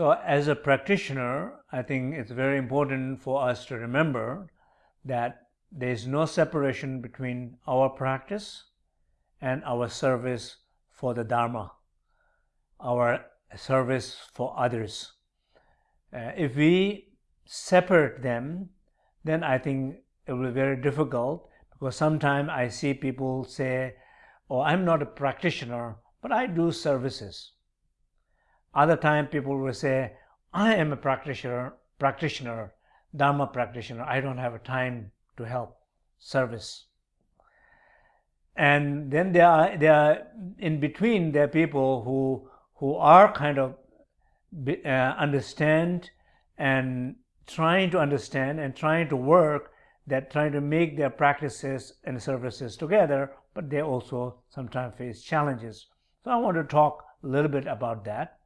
So as a practitioner, I think it's very important for us to remember that there is no separation between our practice and our service for the Dharma, our service for others. Uh, if we separate them, then I think it will be very difficult because sometimes I see people say, oh, I'm not a practitioner, but I do services. Other time people will say, I am a practitioner, practitioner, Dharma practitioner. I don't have a time to help service. And then there are, there are in between there are people who, who are kind of uh, understand and trying to understand and trying to work that trying to make their practices and services together, but they also sometimes face challenges. So I want to talk a little bit about that.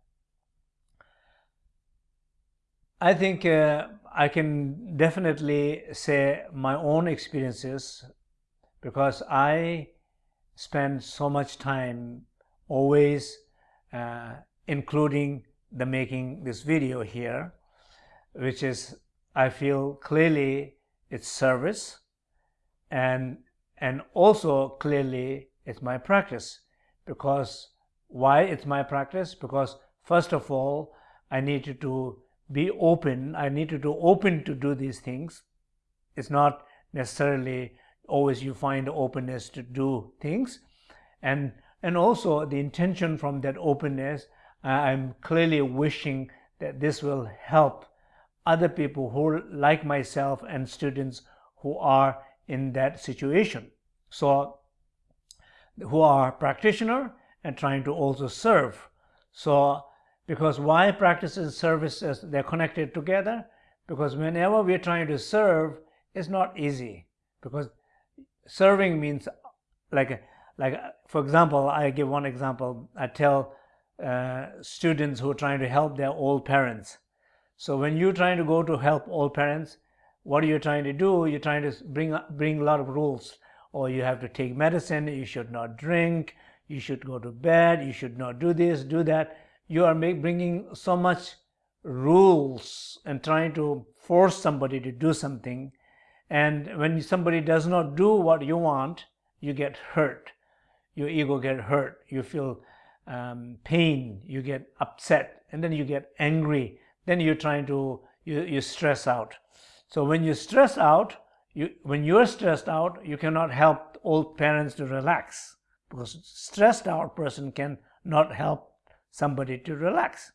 I think uh, I can definitely say my own experiences because I spend so much time always uh, including the making this video here, which is I feel clearly it's service and and also clearly it's my practice. Because why it's my practice? Because first of all I needed to be open. I need to do open to do these things. It's not necessarily always you find openness to do things. And, and also the intention from that openness, I'm clearly wishing that this will help other people who like myself and students who are in that situation. So who are practitioner and trying to also serve. So because why practice and services, they're connected together? Because whenever we're trying to serve, it's not easy. Because serving means, like, like for example, I give one example. I tell uh, students who are trying to help their old parents. So when you're trying to go to help old parents, what are you trying to do? You're trying to bring, bring a lot of rules. Or you have to take medicine, you should not drink, you should go to bed, you should not do this, do that you are bringing so much rules and trying to force somebody to do something. And when somebody does not do what you want you get hurt. Your ego get hurt. You feel um, pain. You get upset. And then you get angry. Then you're trying to you, you stress out. So when you stress out you when you're stressed out you cannot help old parents to relax. Because stressed out person can not help somebody to relax.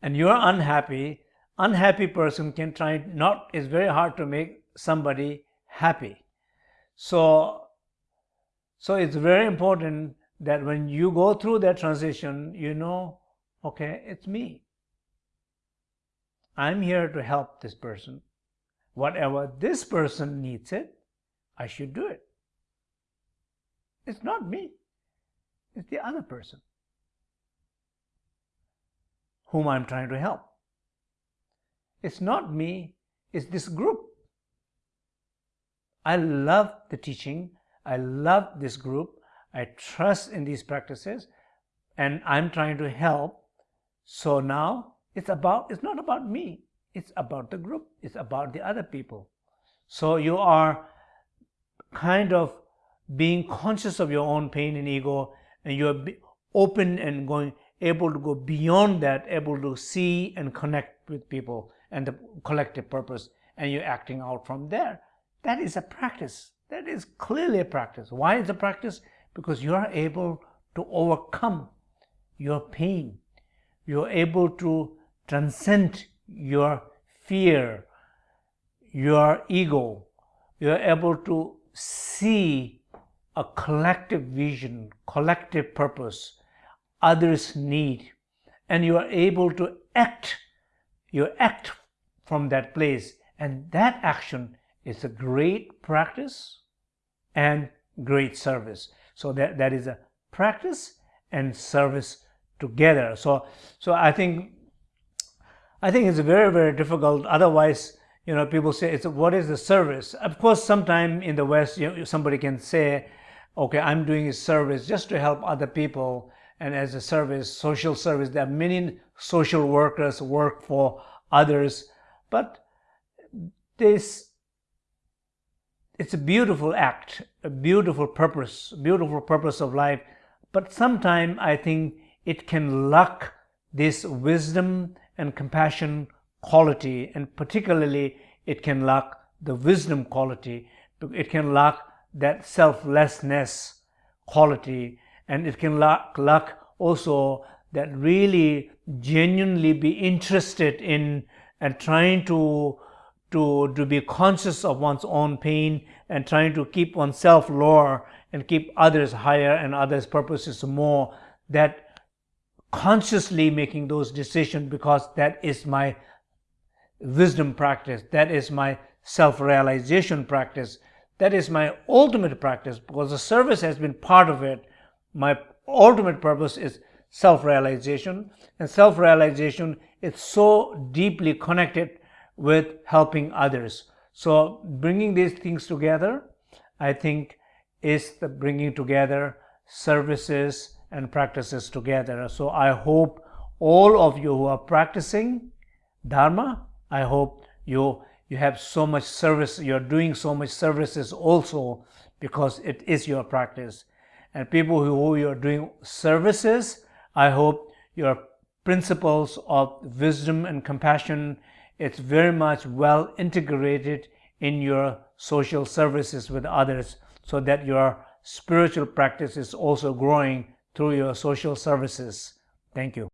And you're unhappy, unhappy person can try not, it's very hard to make somebody happy. So, so it's very important that when you go through that transition, you know, okay, it's me. I'm here to help this person. Whatever this person needs it, I should do it. It's not me. It's the other person whom I'm trying to help. It's not me, it's this group. I love the teaching. I love this group. I trust in these practices and I'm trying to help. So now it's about, it's not about me. It's about the group. It's about the other people. So you are kind of being conscious of your own pain and ego and you're open and going able to go beyond that, able to see and connect with people and the collective purpose, and you're acting out from there. That is a practice. That is clearly a practice. Why is a practice? Because you are able to overcome your pain. You're able to transcend your fear, your ego. You're able to see a collective vision, collective purpose, others need. And you are able to act you act from that place. And that action is a great practice and great service. So that that is a practice and service together. So so i think i think it's very very difficult. Otherwise you know people say it's what is the service? Of course sometime in the west you know, somebody can say okay i'm doing a service just to help other people and as a service, social service. There are many social workers work for others, but this it's a beautiful act, a beautiful purpose, beautiful purpose of life. But sometimes I think it can lack this wisdom and compassion quality, and particularly it can lack the wisdom quality. It can lack that selflessness quality, and it can lack, lack also that really genuinely be interested in and trying to to, to be conscious of one's own pain and trying to keep oneself lower and keep others higher and others' purposes more, that consciously making those decisions because that is my wisdom practice, that is my self-realization practice, that is my ultimate practice because the service has been part of it. My ultimate purpose is self-realization and self-realization is so deeply connected with helping others. So bringing these things together, I think is the bringing together services and practices together. So I hope all of you who are practicing Dharma, I hope you you have so much service, you're doing so much services also because it is your practice. And people who you're doing services, I hope your principles of wisdom and compassion it's very much well integrated in your social services with others so that your spiritual practice is also growing through your social services. Thank you.